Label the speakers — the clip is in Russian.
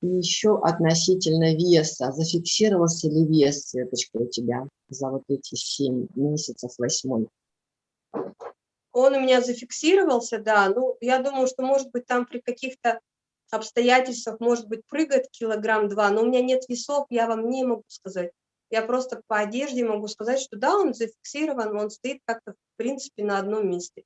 Speaker 1: И еще относительно веса. Зафиксировался ли вес, Светочка, у тебя за вот эти 7 месяцев, восьмой?
Speaker 2: Он у меня зафиксировался, да. Ну, я думаю, что, может быть, там при каких-то обстоятельствах, может быть, прыгает килограмм два, но у меня нет весов, я вам не могу сказать. Я просто по одежде могу сказать, что да, он зафиксирован, он стоит как-то, в принципе, на одном месте.